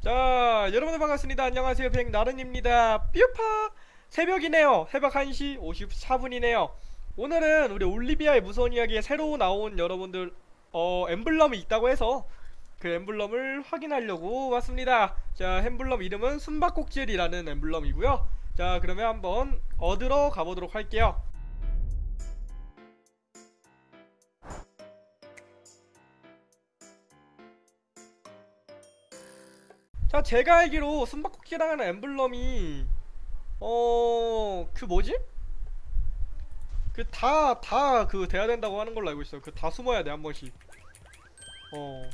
자 여러분들 반갑습니다. 안녕하세요. 백나른입니다. 뾰파! 새벽이네요. 새벽 1시 54분이네요. 오늘은 우리 올리비아의 무서운 이야기에 새로 나온 여러분들 어 엠블럼이 있다고 해서 그 엠블럼을 확인하려고 왔습니다. 자 엠블럼 이름은 숨바꼭질이라는 엠블럼이고요. 자 그러면 한번 얻으러 가보도록 할게요 자 제가 알기로 숨바꼭질하는 엠블럼이 어... 그 뭐지? 그 다 다 그 돼야 된다고 하는 걸로 알고 있어요. 그 다 숨어야 돼 한 번씩. 어.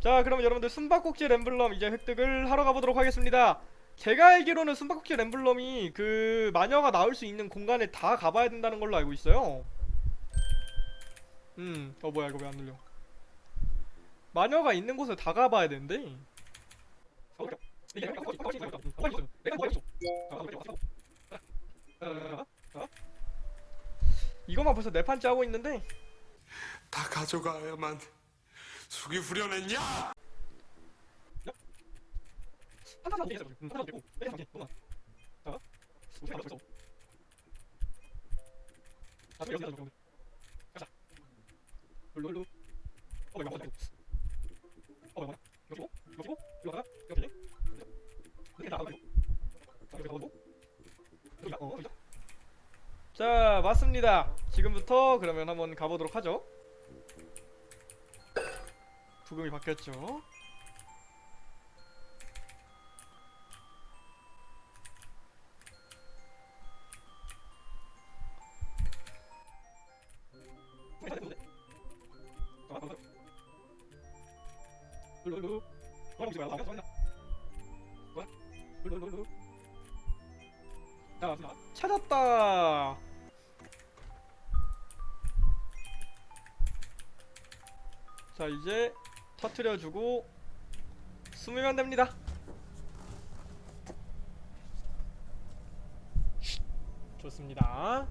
자 그럼 여러분들 숨바꼭질 엠블럼 이제 획득을 하러 가보도록 하겠습니다. 제가 알기로는 숨바꼭질 엠블럼이 그 마녀가 나올 수 있는 공간에 다 가봐야 된다는 걸로 알고 있어요 음, 어 뭐야 이거 왜 안 눌려? 마녀가 있는 곳을 다 가봐야 된대. 이것만 벌써 네 판째 하고 있는데 다 가져가야만 숙이 후련했냐? 룰루루 어 이거 맞아 어 이거 뭐야 이거 이거 이거 이거 되지 이렇게 나가고. 나가고. 여기 어 여기다. 자 맞습니다. 지금부터 그러면 한번 가보도록 하죠. 부금이 바뀌었죠 맞습니다 찾았다. 자 이제 터트려주고 숨으면 됩니다. 좋습니다.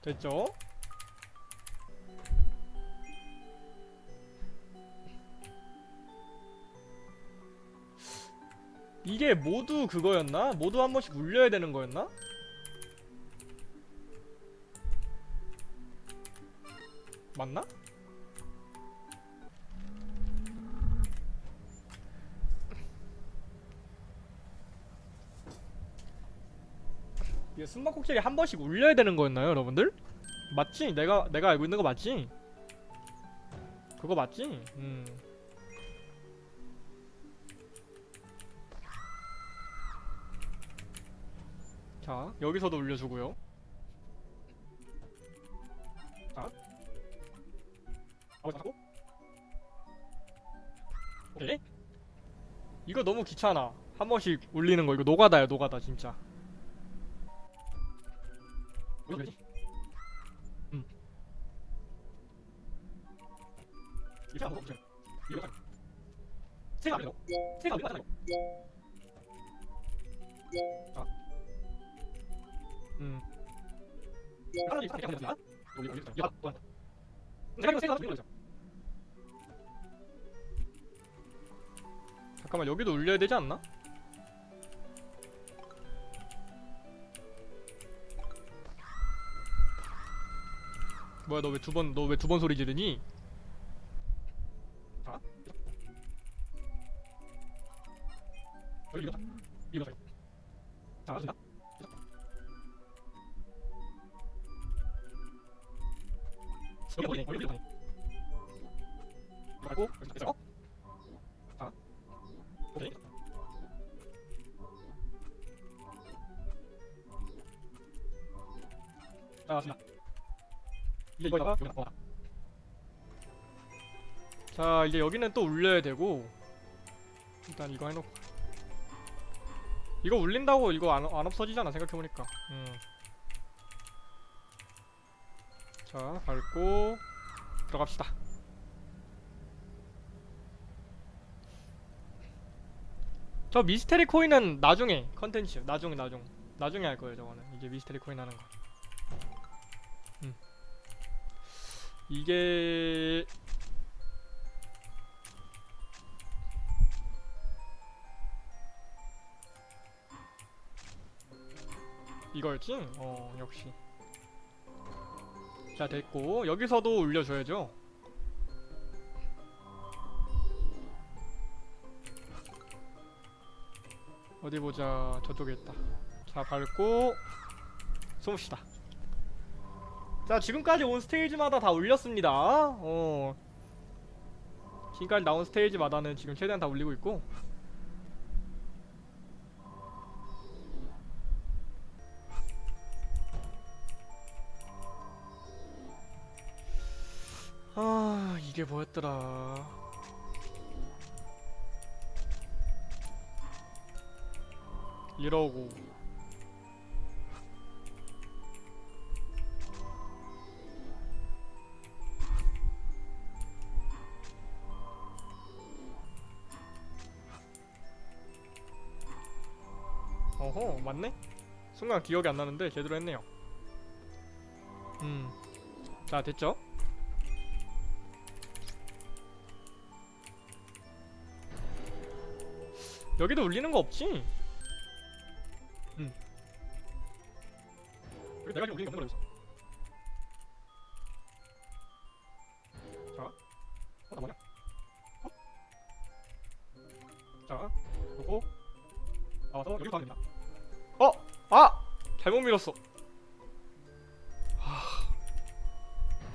됐죠? 이게 모두 그거였나? 모두 한 번씩 울려야 되는 거였나? 맞나? 이게 숨바꼭질이 한 번씩 울려야 되는 거였나요, 여러분들? 맞지? 내가 내가 알고 있는 거 맞지? 그거 맞지? 음. 자, 여기서도 울려주고요. 자. 아버 잡고. 오케이. 이거 너무 귀찮아. 한 번씩 울리는 거 이거 노가다야, 노가다 진짜. 뭐지? 음. 이렇게 거 없죠? 이거 딱. 세가 안 되고. 세가 안 되고. 자. 음. 되고 잠깐만 여기도 울려야 되지 않나? 뭐야 너 왜 두 번 너 왜 두 번 소리 지르니? 자. 여기 이거 이거 자 자, 맞습니다 말고 여기 있어? 자 오케이. 자 맞습니다. 이제 이거다가 여기다 넣어라. 자 이제 여기는 또 울려야 되고 일단 이거 해놓고. 이거 울린다고 이거 안, 안 없어지잖아 생각해보니까. 음. 자 밟고 들어갑시다 저 미스테리 코인은 나중에 컨텐츠 나중에 나중 나중에 할 거예요 저거는 이제 미스테리 코인 하는 거 음. 이게 이거였지? 어 역시 자 됐고 여기서도 올려줘야죠. 어디 보자. 저쪽에 있다. 자 밟고 숨읍시다. 자 지금까지 온 스테이지마다 다 올렸습니다. 어. 지금까지 나온 스테이지마다는 지금 최대한 다 올리고 있고 아 이게 뭐였더라 이러고 어허 맞네? 순간 기억이 안 나는데 제대로 했네요 음자 됐죠? 여기도 울리는 거 없지? 응. 여기 내가 지금 울리는 거 없는 거였어. 자, 어, 나 뭐냐? 어? 자, 요거 나와서 여기 가면 됩니다. 어, 아, 잘못 밀었어. 하,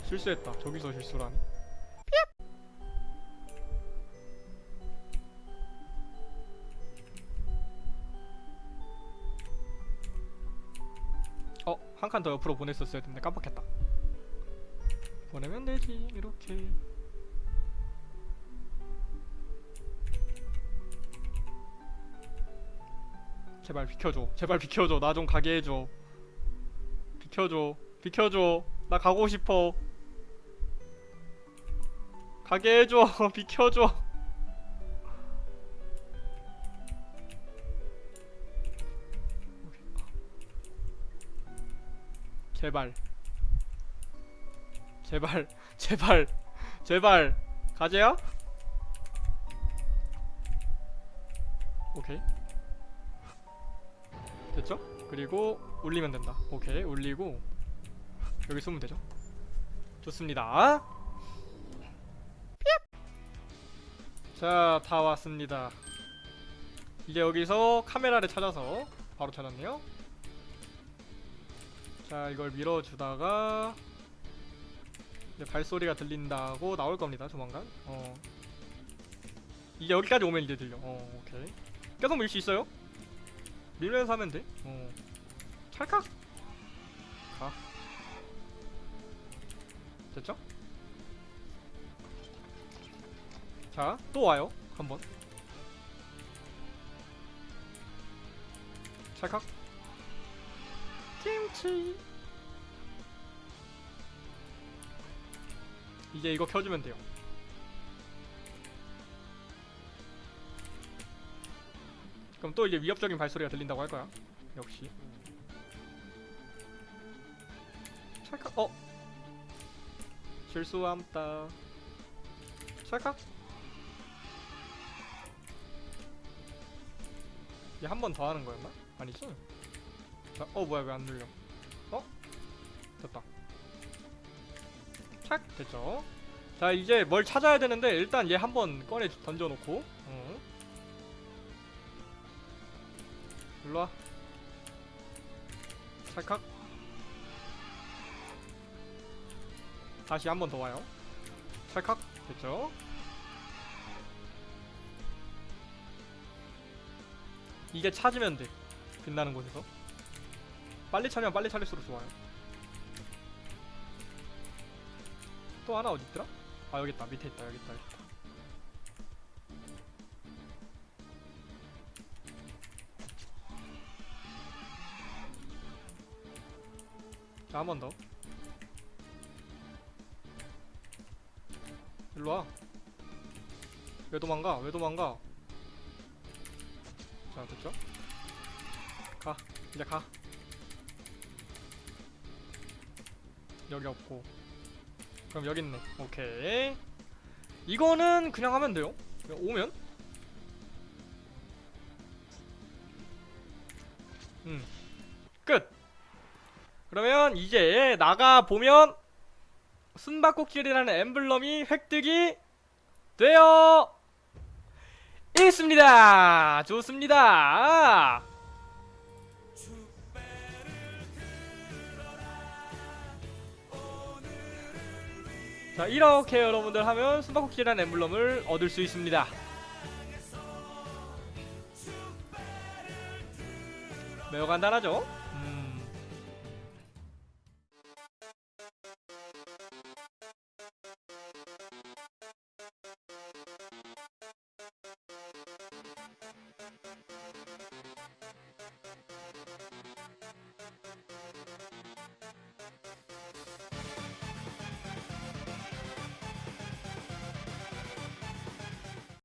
실수했다. 저기서 실수라니. 한 칸 더 옆으로 보냈었어야 했는데 깜빡했다. 보내면 되지, 이렇게. 제발 비켜줘. 제발 비켜줘. 나 좀 가게 해줘. 비켜줘. 비켜줘. 나 가고 싶어. 가게 해줘. 비켜줘. 제발. 제발. 제발. 제발. 가재야? 오케이. 됐죠? 그리고 올리면 된다. 오케이. 올리고 여기 쏘면 되죠? 좋습니다. 자, 다 왔습니다. 이제 여기서 카메라를 찾아서 바로 찾았네요. 자 이걸 밀어주다가 이제 발소리가 들린다고 나올 겁니다 조만간. 어. 이제 여기까지 오면 이제 들려. 어 오케이. 계속 밀 수 있어요? 밀면서 하면 돼어. 찰칵! 가. 됐죠? 자 또 와요 한번. 찰칵 김치 이제 이거 켜주면 돼요. 그럼 또 이제 위협적인 발소리가 들린다고 할 거야. 역시. 찰칵. 어? 실수함다 찰칵. 얘 한 번 더 하는 거였나? 아니지? 자, 어 뭐야 왜 안 눌려? 어? 됐다. 착 됐죠. 자 이제 뭘 찾아야 되는데 일단 얘 한번 꺼내 던져놓고. 어. 일로 와. 찰칵. 다시 한 번 더 와요. 찰칵 됐죠. 이게 찾으면 돼. 빛나는 곳에서. 빨리 찾으면 빨리 찾을수록 좋아요. 또 하나 어디 있더라? 아 여기 있다. 밑에 있다. 여기 있다. 여기 있다. 자, 한 번 더. 일로 와. 왜 도망가? 왜 도망가? 자 됐죠? 가 이제 가 여기 없고. 그럼 여기 있네. 오케이. 이거는 그냥 하면 돼요. 그냥 오면? 음끝. 그러면 이제 나가 보면 숨바꼭질이라는 엠블럼이 획득이 되어 있습니다. 좋습니다. 자 이렇게 여러분들 하면 숨바꼭질이라는 엠블럼을 얻을 수 있습니다. 매우 간단하죠?